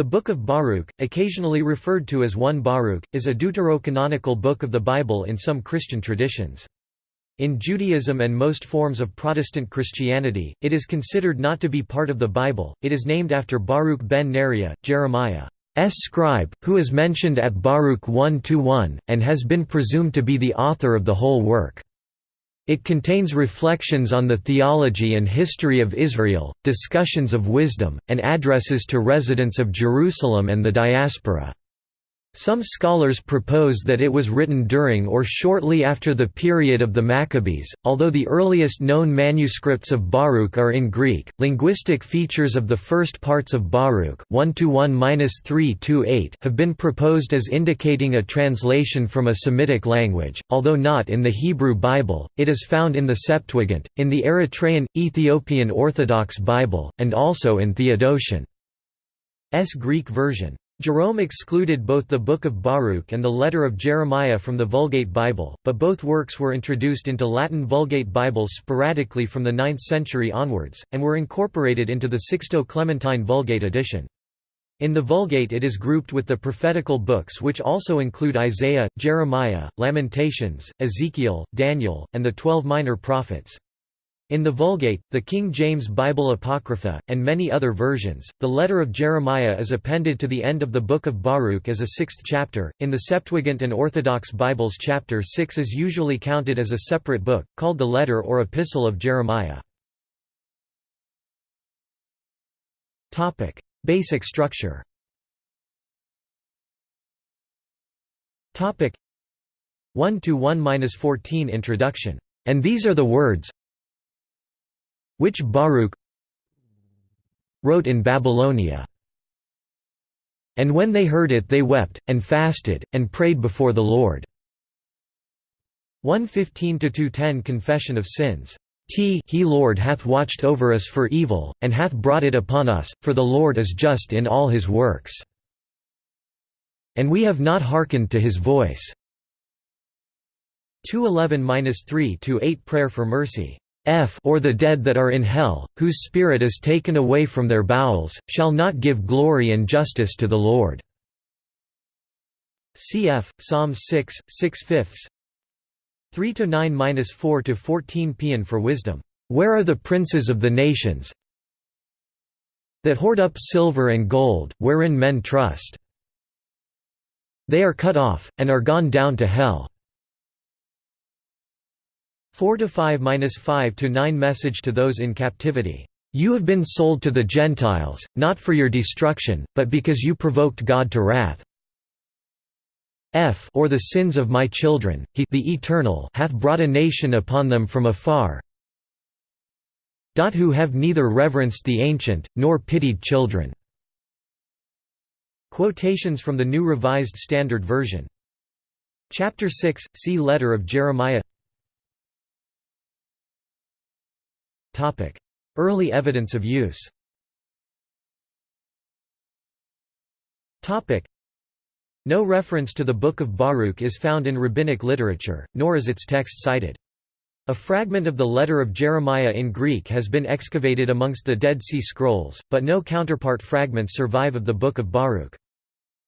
The Book of Baruch, occasionally referred to as 1 Baruch, is a deuterocanonical book of the Bible in some Christian traditions. In Judaism and most forms of Protestant Christianity, it is considered not to be part of the Bible. It is named after Baruch ben Neriah, Jeremiah's scribe, who is mentioned at Baruch 1-1, and has been presumed to be the author of the whole work. It contains reflections on the theology and history of Israel, discussions of wisdom, and addresses to residents of Jerusalem and the diaspora. Some scholars propose that it was written during or shortly after the period of the Maccabees, although the earliest known manuscripts of Baruch are in Greek. Linguistic features of the first parts of Baruch 1 have been proposed as indicating a translation from a Semitic language, although not in the Hebrew Bible. It is found in the Septuagint, in the Eritrean Ethiopian Orthodox Bible, and also in Theodotion's Greek version. Jerome excluded both the Book of Baruch and the Letter of Jeremiah from the Vulgate Bible, but both works were introduced into Latin Vulgate Bibles sporadically from the 9th century onwards, and were incorporated into the Sixto Clementine Vulgate edition. In the Vulgate it is grouped with the prophetical books which also include Isaiah, Jeremiah, Lamentations, Ezekiel, Daniel, and the Twelve Minor Prophets. In the Vulgate, the King James Bible Apocrypha, and many other versions, the letter of Jeremiah is appended to the end of the Book of Baruch as a sixth chapter. In the Septuagint and Orthodox Bibles, chapter 6 is usually counted as a separate book, called the letter or epistle of Jeremiah. Basic structure 1 to 1-14 Introduction. And these are the words, which Baruch wrote in Babylonia. And when they heard it they wept, and fasted, and prayed before the Lord. 115–210 Confession of Sins. T he Lord hath watched over us for evil, and hath brought it upon us, for the Lord is just in all his works. And we have not hearkened to his voice. 211–3–8 Prayer for mercy. F or the dead that are in hell, whose spirit is taken away from their bowels, shall not give glory and justice to the Lord." Cf. Psalms 6, 6 fifths 3 to 9 minus 4 to 14 Paean for wisdom. Where are the princes of the nations that hoard up silver and gold, wherein men trust? They are cut off, and are gone down to hell. 4 to 5 minus 5 to 9 Message to those in captivity. You have been sold to the Gentiles, not for your destruction, but because you provoked God to wrath. F or the sins of my children, he the Eternal hath brought a nation upon them from afar, who have neither reverenced the ancient, nor pitied children." Quotations from the New Revised Standard Version. Chapter 6, see Letter of Jeremiah Early evidence of use No reference to the Book of Baruch is found in rabbinic literature, nor is its text cited. A fragment of the letter of Jeremiah in Greek has been excavated amongst the Dead Sea Scrolls, but no counterpart fragments survive of the Book of Baruch.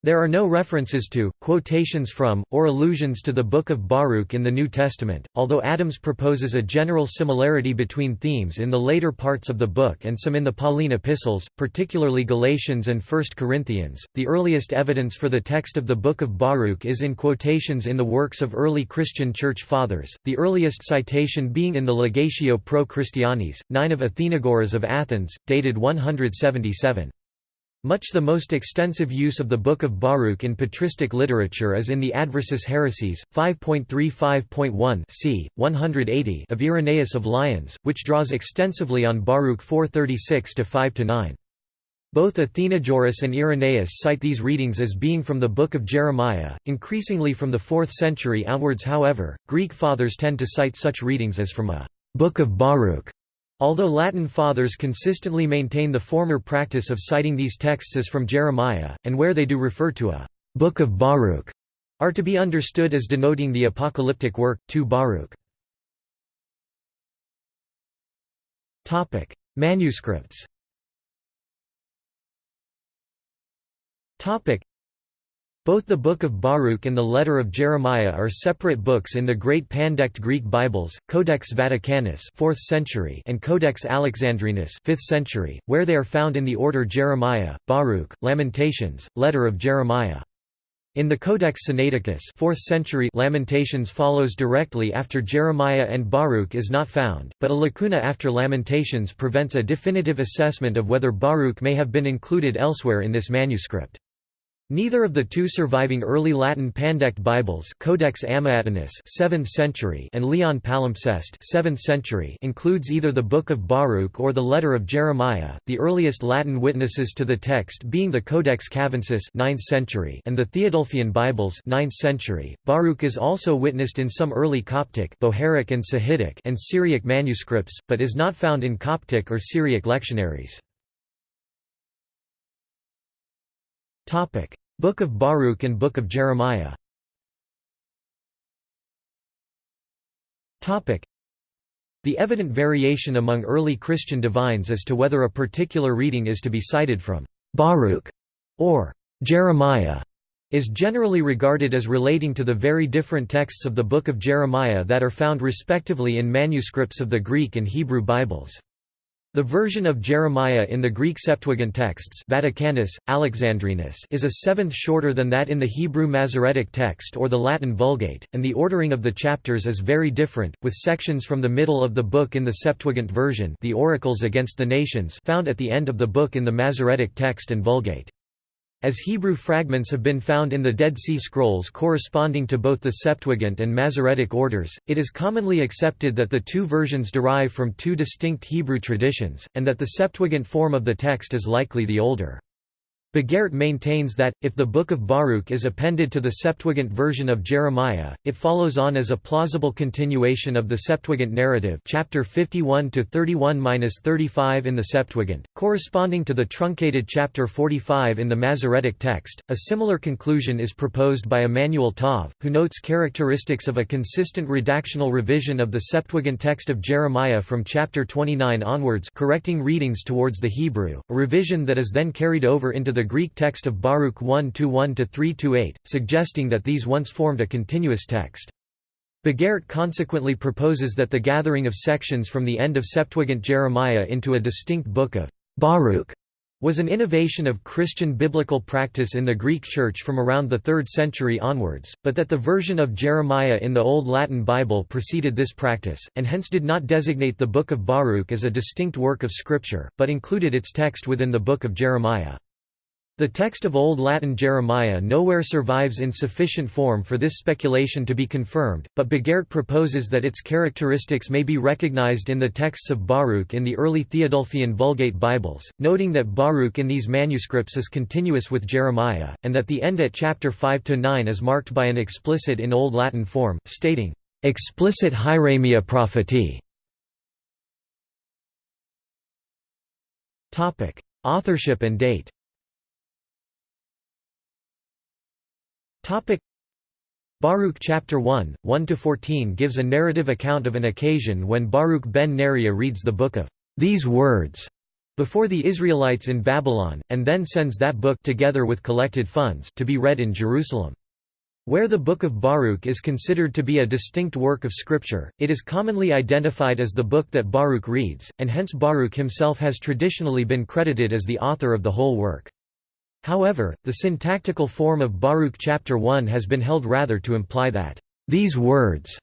There are no references to, quotations from, or allusions to the Book of Baruch in the New Testament, although Adams proposes a general similarity between themes in the later parts of the book and some in the Pauline epistles, particularly Galatians and 1 Corinthians. The earliest evidence for the text of the Book of Baruch is in quotations in the works of early Christian Church Fathers, the earliest citation being in the Legatio Pro Christianis, 9 of Athenagoras of Athens, dated 177. Much the most extensive use of the Book of Baruch in patristic literature is in the Adversus Heresies, 5.35.1 c. 180 of Irenaeus of Lyons, which draws extensively on Baruch 436-5-9. Both Athenagoras and Irenaeus cite these readings as being from the Book of Jeremiah, increasingly from the 4th century outwards however, Greek fathers tend to cite such readings as from a «Book of Baruch» Although Latin fathers consistently maintain the former practice of citing these texts as from Jeremiah, and where they do refer to a «Book of Baruch», are to be understood as denoting the apocalyptic work, 2 Baruch. Manuscripts Both the Book of Baruch and the Letter of Jeremiah are separate books in the Great Pandect Greek Bibles, Codex Vaticanus 4th century and Codex Alexandrinus 5th century, where they are found in the order Jeremiah, Baruch, Lamentations, Letter of Jeremiah. In the Codex Sinaiticus 4th century Lamentations follows directly after Jeremiah and Baruch is not found, but a lacuna after Lamentations prevents a definitive assessment of whether Baruch may have been included elsewhere in this manuscript. Neither of the two surviving early Latin Pandect Bibles Codex Amiatinus 7th century and Leon Palimpsest 7th century includes either the Book of Baruch or the Letter of Jeremiah, the earliest Latin witnesses to the text being the Codex Cavensis 9th century and the Theodulfian Bibles 9th century. Baruch is also witnessed in some early Coptic Bohairic and Sahidic and Syriac manuscripts, but is not found in Coptic or Syriac lectionaries. Topic: Book of Baruch and Book of Jeremiah The evident variation among early Christian divines as to whether a particular reading is to be cited from Baruch or Jeremiah is generally regarded as relating to the very different texts of the Book of Jeremiah that are found respectively in manuscripts of the Greek and Hebrew Bibles. The version of Jeremiah in the Greek Septuagint texts Vaticanus, Alexandrinus is a seventh shorter than that in the Hebrew Masoretic text or the Latin Vulgate, and the ordering of the chapters is very different, with sections from the middle of the book in the Septuagint version the Oracles against the Nations found at the end of the book in the Masoretic text and Vulgate. As Hebrew fragments have been found in the Dead Sea Scrolls corresponding to both the Septuagint and Masoretic orders, it is commonly accepted that the two versions derive from two distinct Hebrew traditions, and that the Septuagint form of the text is likely the older. Bogaert maintains that, if the Book of Baruch is appended to the Septuagint version of Jeremiah, it follows on as a plausible continuation of the Septuagint narrative chapter 51 to 31-35 in the Septuagint, corresponding to the truncated chapter 45 in the Masoretic text. A similar conclusion is proposed by Emmanuel Tov, who notes characteristics of a consistent redactional revision of the Septuagint text of Jeremiah from chapter 29 onwards correcting readings towards the Hebrew, a revision that is then carried over into the the Greek text of Baruch 1-1-3-8, suggesting that these once formed a continuous text. Bogaert consequently proposes that the gathering of sections from the end of Septuagint Jeremiah into a distinct book of Baruch was an innovation of Christian biblical practice in the Greek Church from around the 3rd century onwards, but that the version of Jeremiah in the Old Latin Bible preceded this practice, and hence did not designate the Book of Baruch as a distinct work of Scripture, but included its text within the Book of Jeremiah. The text of Old Latin Jeremiah nowhere survives in sufficient form for this speculation to be confirmed, but Bogaert proposes that its characteristics may be recognized in the texts of Baruch in the early Theodulfian Vulgate Bibles, noting that Baruch in these manuscripts is continuous with Jeremiah, and that the end at chapter 5–9 is marked by an explicit in Old Latin form, stating, "...explicit hieremia propheti". Authorship and date Topic Baruch chapter 1, 1–14 gives a narrative account of an occasion when Baruch ben Neriah reads the book of these words before the Israelites in Babylon, and then sends that book together with collected funds to be read in Jerusalem. Where the Book of Baruch is considered to be a distinct work of Scripture, it is commonly identified as the book that Baruch reads, and hence Baruch himself has traditionally been credited as the author of the whole work. However, the syntactical form of Baruch chapter 1 has been held rather to imply that these words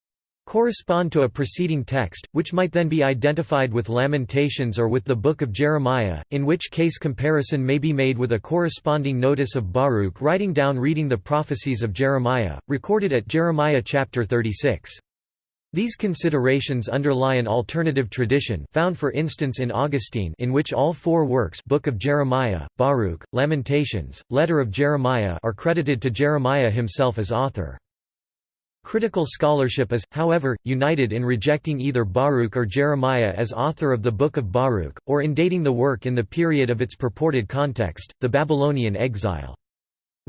correspond to a preceding text, which might then be identified with Lamentations or with the Book of Jeremiah, in which case comparison may be made with a corresponding notice of Baruch writing down reading the prophecies of Jeremiah, recorded at Jeremiah chapter 36. These considerations underlie an alternative tradition found for instance in Augustine in which all four works Book of Jeremiah, Baruch, Lamentations, Letter of Jeremiah are credited to Jeremiah himself as author. Critical scholarship is, however, united in rejecting either Baruch or Jeremiah as author of the Book of Baruch, or in dating the work in the period of its purported context, the Babylonian exile.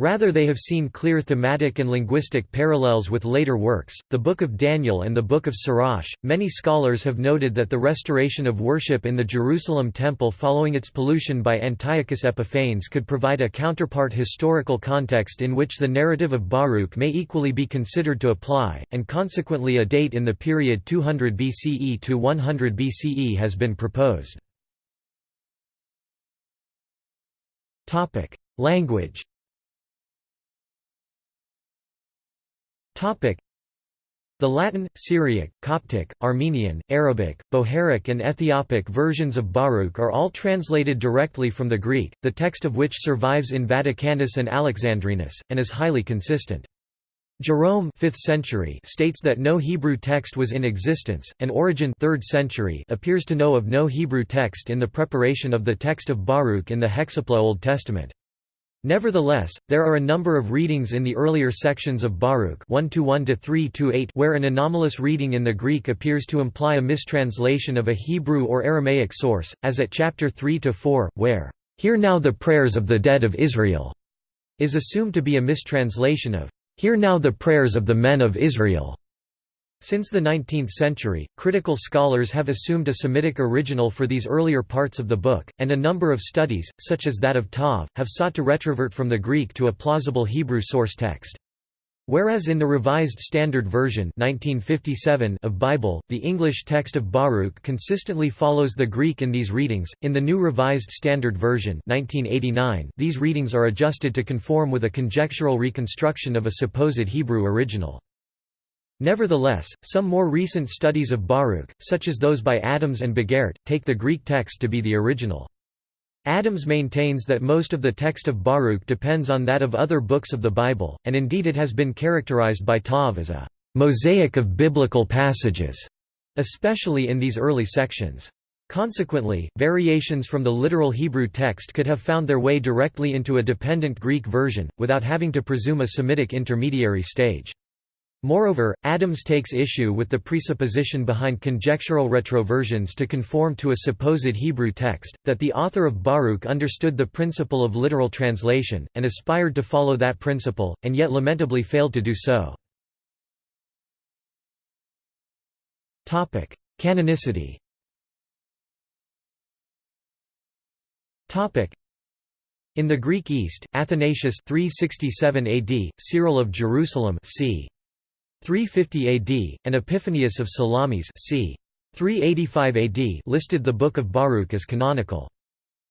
Rather they have seen clear thematic and linguistic parallels with later works, the Book of Daniel and the Book of Sirach. Many scholars have noted that the restoration of worship in the Jerusalem temple following its pollution by Antiochus Epiphanes could provide a counterpart historical context in which the narrative of Baruch may equally be considered to apply, and consequently a date in the period 200 BCE to 100 BCE has been proposed. Language The Latin, Syriac, Coptic, Armenian, Arabic, Bohairic and Ethiopic versions of Baruch are all translated directly from the Greek, the text of which survives in Vaticanus and Alexandrinus, and is highly consistent. Jerome 5th century states that no Hebrew text was in existence, and Origen 3rd century appears to know of no Hebrew text in the preparation of the text of Baruch in the Hexapla Old Testament. Nevertheless, there are a number of readings in the earlier sections of Baruch 1 to 3 8 where an anomalous reading in the Greek appears to imply a mistranslation of a Hebrew or Aramaic source, as at chapter 3 to 4, where "Hear now the prayers of the dead of Israel" is assumed to be a mistranslation of "Hear now the prayers of the men of Israel." Since the 19th century, critical scholars have assumed a Semitic original for these earlier parts of the book, and a number of studies, such as that of Tov, have sought to retrovert from the Greek to a plausible Hebrew source text. Whereas in the Revised Standard Version 1957 of Bible, the English text of Baruch consistently follows the Greek in these readings, in the New Revised Standard Version 1989 these readings are adjusted to conform with a conjectural reconstruction of a supposed Hebrew original. Nevertheless, some more recent studies of Baruch, such as those by Adams and Bogaert, take the Greek text to be the original. Adams maintains that most of the text of Baruch depends on that of other books of the Bible, and indeed it has been characterized by Tov as a mosaic of biblical passages, especially in these early sections. Consequently, variations from the literal Hebrew text could have found their way directly into a dependent Greek version, without having to presume a Semitic intermediary stage. Moreover, Adams takes issue with the presupposition behind conjectural retroversions to conform to a supposed Hebrew text, that the author of Baruch understood the principle of literal translation, and aspired to follow that principle, and yet lamentably failed to do so. Canonicity in the Greek East, Athanasius 367 AD, Cyril of Jerusalem c. 350 AD, and Epiphanius of Salamis c. 385 AD listed the Book of Baruch as canonical.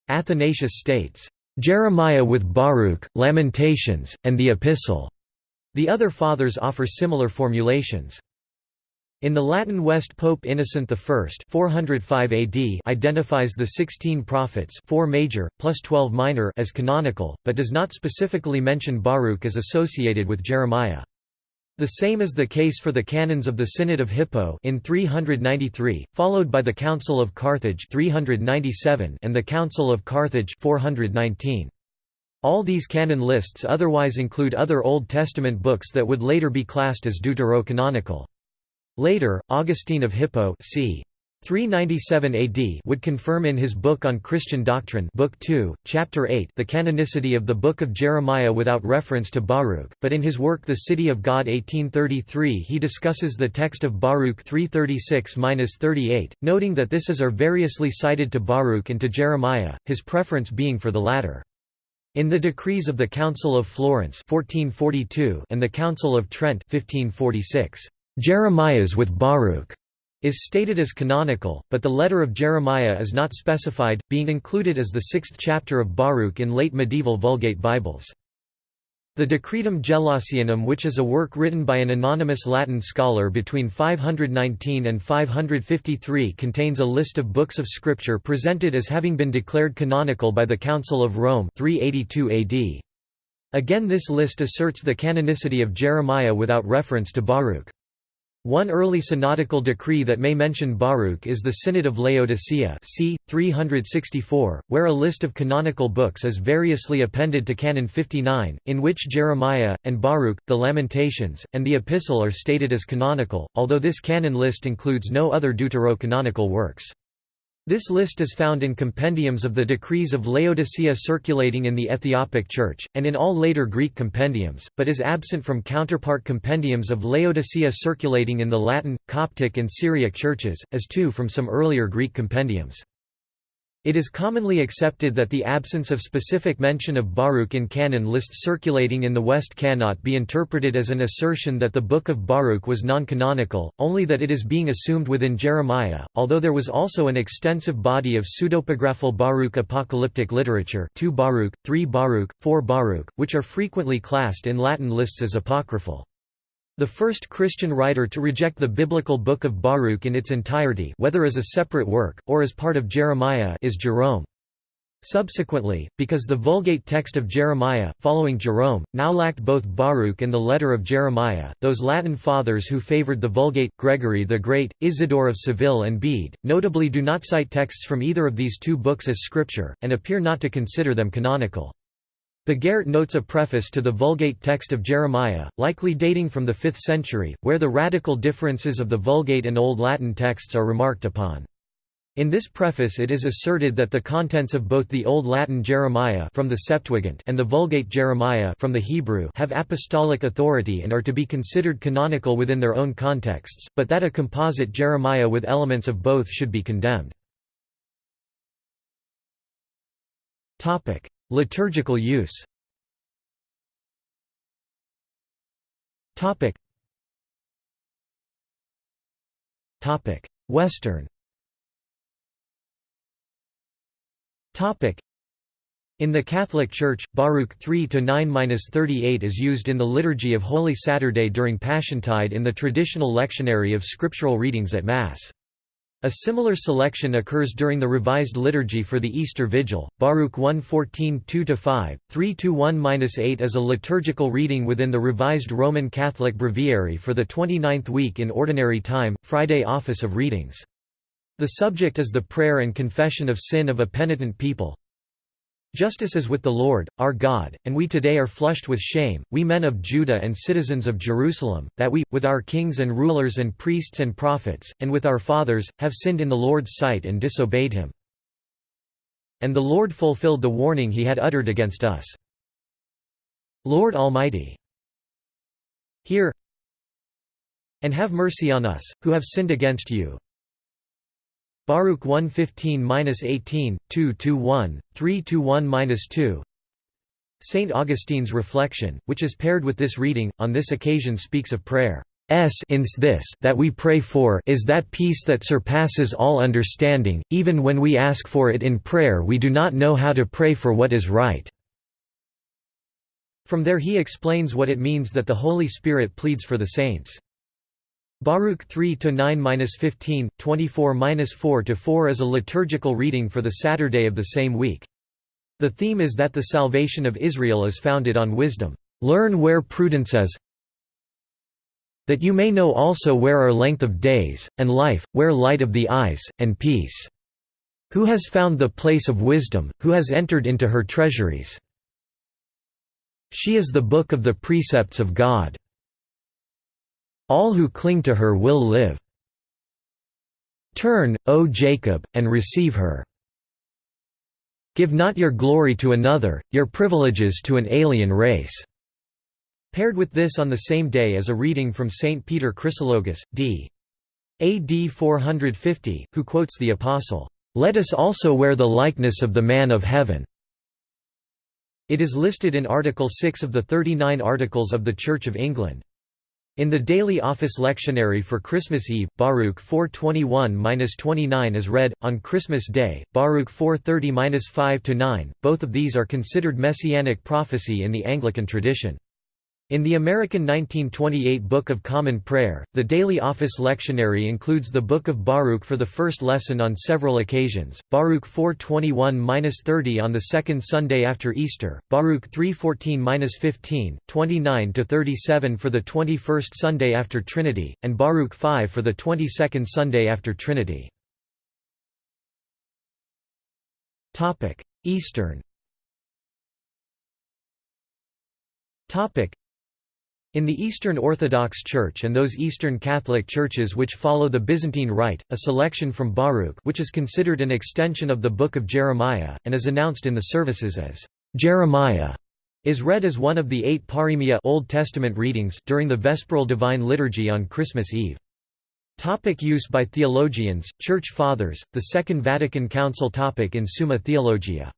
Athanasius states, "...Jeremiah with Baruch, Lamentations, and the Epistle." The other fathers offer similar formulations. In the Latin West Pope Innocent I 405 AD identifies the sixteen prophets 4 major, plus 12 minor as canonical, but does not specifically mention Baruch as associated with Jeremiah. The same is the case for the canons of the Synod of Hippo in 393, followed by the Council of Carthage 397 and the Council of Carthage 419. All these canon lists otherwise include other Old Testament books that would later be classed as deuterocanonical. Later, Augustine of Hippo c. 397 AD would confirm in his book on Christian doctrine book 2, chapter 8 the canonicity of the Book of Jeremiah without reference to Baruch, but in his work The City of God 1833 he discusses the text of Baruch 336–38, noting that this is are variously cited to Baruch and to Jeremiah, his preference being for the latter. In the decrees of the Council of Florence 1442 and the Council of Trent 1546, Jeremiah's with Baruch is stated as canonical, but the letter of Jeremiah is not specified, being included as the sixth chapter of Baruch in late medieval Vulgate Bibles. The Decretum Gelasianum which is a work written by an anonymous Latin scholar between 519 and 553 contains a list of books of scripture presented as having been declared canonical by the Council of Rome 382 AD. Again this list asserts the canonicity of Jeremiah without reference to Baruch. One early synodical decree that may mention Baruch is the Synod of Laodicea c. 364, where a list of canonical books is variously appended to Canon 59, in which Jeremiah, and Baruch, the Lamentations, and the Epistle are stated as canonical, although this canon list includes no other deuterocanonical works. This list is found in compendiums of the decrees of Laodicea circulating in the Ethiopic Church, and in all later Greek compendiums, but is absent from counterpart compendiums of Laodicea circulating in the Latin, Coptic and Syriac churches, as too from some earlier Greek compendiums. It is commonly accepted that the absence of specific mention of Baruch in canon lists circulating in the West cannot be interpreted as an assertion that the Book of Baruch was non-canonical, only that it is being assumed within Jeremiah, although there was also an extensive body of pseudepigraphal Baruch apocalyptic literature 2 Baruch, 3 Baruch, 4 Baruch, which are frequently classed in Latin lists as apocryphal. The first Christian writer to reject the biblical Book of Baruch in its entirety whether as a separate work, or as part of Jeremiah is Jerome. Subsequently, because the Vulgate text of Jeremiah, following Jerome, now lacked both Baruch and the letter of Jeremiah, those Latin fathers who favored the Vulgate, Gregory the Great, Isidore of Seville and Bede, notably do not cite texts from either of these two books as scripture, and appear not to consider them canonical. Bogaert notes a preface to the Vulgate text of Jeremiah, likely dating from the 5th century, where the radical differences of the Vulgate and Old Latin texts are remarked upon. In this preface it is asserted that the contents of both the Old Latin Jeremiah from the Septuagint and the Vulgate Jeremiah from the Hebrew have apostolic authority and are to be considered canonical within their own contexts, but that a composite Jeremiah with elements of both should be condemned. Liturgical use. Western. In the Catholic Church, Baruch 3-9-38 is used in the Liturgy of Holy Saturday during Passiontide in the traditional lectionary of scriptural readings at Mass. A similar selection occurs during the Revised Liturgy for the Easter Vigil. Baruch 1:14 2-5, 3-1-8 is a liturgical reading within the Revised Roman Catholic Breviary for the 29th week in Ordinary Time, Friday Office of Readings. The subject is the prayer and confession of sin of a penitent people. Justice is with the Lord, our God, and we today are flushed with shame, we men of Judah and citizens of Jerusalem, that we, with our kings and rulers and priests and prophets, and with our fathers, have sinned in the Lord's sight and disobeyed him. And the Lord fulfilled the warning he had uttered against us. Lord Almighty, hear and have mercy on us, who have sinned against you. Baruch 115-18, 2-1, 3-1-2 St. Augustine's reflection, which is paired with this reading, on this occasion speaks of prayer. S ins this that we pray for is that peace that surpasses all understanding, even when we ask for it in prayer we do not know how to pray for what is right." From there he explains what it means that the Holy Spirit pleads for the saints. Baruch 3 to 9-15, 24-4-4 is a liturgical reading for the Saturday of the same week. The theme is that the salvation of Israel is founded on wisdom. Learn where prudence is, that you may know also where are length of days, and life, where light of the eyes, and peace. Who has found the place of wisdom, who has entered into her treasuries? She is the book of the precepts of God. All who cling to her will live. Turn, O Jacob, and receive her. Give not your glory to another, your privileges to an alien race." Paired with this on the same day is a reading from St. Peter Chrysologus, d. AD 450, who quotes the Apostle, "'Let us also wear the likeness of the man of heaven' It is listed in Article 6 of the 39 Articles of the Church of England. In the daily office lectionary for Christmas Eve, Baruch 421-29 is read, on Christmas Day, Baruch 430-5-9, both of these are considered messianic prophecy in the Anglican tradition. In the American 1928 Book of Common Prayer, the daily office lectionary includes the Book of Baruch for the first lesson on several occasions, Baruch 421-30 on the second Sunday after Easter, Baruch 314-15, 29-37 for the 21st Sunday after Trinity, and Baruch 5 for the 22nd Sunday after Trinity. Eastern In the Eastern Orthodox Church and those Eastern Catholic churches which follow the Byzantine Rite, a selection from Baruch which is considered an extension of the Book of Jeremiah, and is announced in the services as Jeremiah, is read as one of the eight Paroemia Old Testament readings during the Vesperal Divine Liturgy on Christmas Eve. Topic use by theologians, Church Fathers, the Second Vatican Council topic in Summa Theologia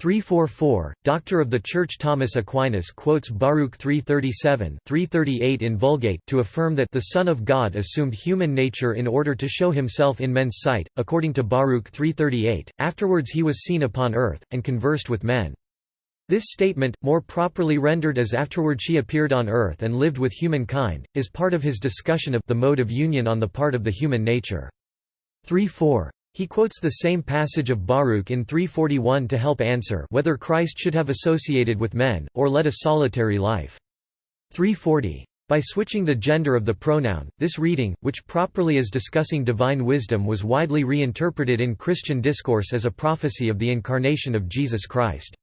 344, Doctor of the Church Thomas Aquinas quotes Baruch 337 338 in Vulgate to affirm that the Son of God assumed human nature in order to show himself in men's sight, according to Baruch 338, afterwards he was seen upon earth, and conversed with men. This statement, more properly rendered as afterward she appeared on earth and lived with humankind, is part of his discussion of the mode of union on the part of the human nature. 3.4. He quotes the same passage of Baruch in 341 to help answer whether Christ should have associated with men, or led a solitary life. 340. By switching the gender of the pronoun, this reading, which properly is discussing divine wisdom was widely reinterpreted in Christian discourse as a prophecy of the incarnation of Jesus Christ.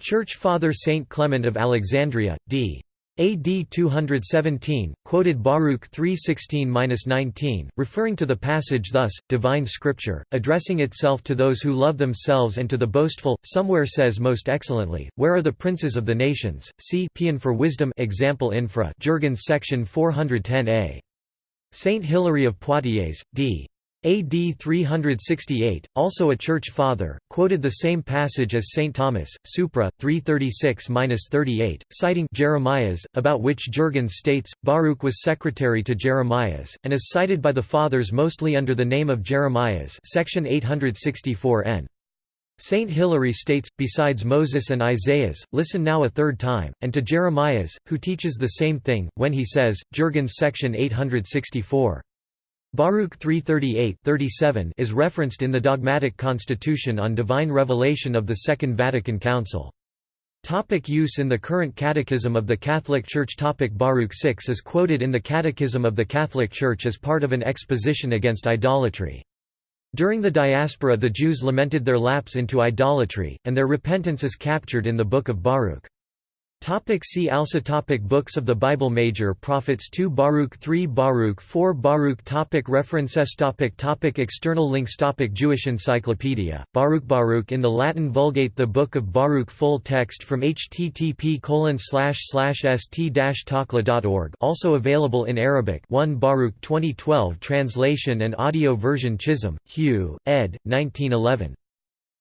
Church Father Saint Clement of Alexandria, d. AD 217, quoted Baruch 3:16-19, referring to the passage thus: "Divine Scripture, addressing itself to those who love themselves and to the boastful, somewhere says most excellently, Where are the princes of the nations? See Paean for Wisdom example infra Jurgens section 410a. Saint Hilary of Poitiers, d. AD 368, also a church father, quoted the same passage as St. Thomas, Supra, 336–38, citing Jeremiah's, about which Jurgens states, Baruch was secretary to Jeremiah's, and is cited by the Fathers mostly under the name of Jeremiah's section 864 n. Saint Hilary states, besides Moses and Isaiah's, listen now a third time, and to Jeremiah's, who teaches the same thing, when he says, Jurgens section 864. Baruch 3:38, 37 is referenced in the dogmatic constitution on divine revelation of the Second Vatican Council. Topic use in the current Catechism of the Catholic Church Topic Baruch 6 is quoted in the Catechism of the Catholic Church as part of an exposition against idolatry. During the diaspora the Jews lamented their lapse into idolatry, and their repentance is captured in the Book of Baruch. Topic see also topic Books of the Bible Major Prophets 2 Baruch 3 Baruch 4 Baruch topic References topic topic External links topic Jewish Encyclopedia, Baruch Baruch in the Latin Vulgate The Book of Baruch Full text from http colon slash slash st-takla.org also available in Arabic 1 Baruch 2012 translation and audio version Chisholm, Hugh, ed. 1911.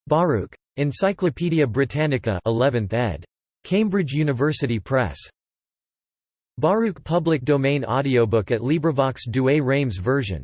Baruch. Encyclopædia Britannica 11th ed. Cambridge University Press. Baruch public domain audiobook at LibriVox Douay Rheims version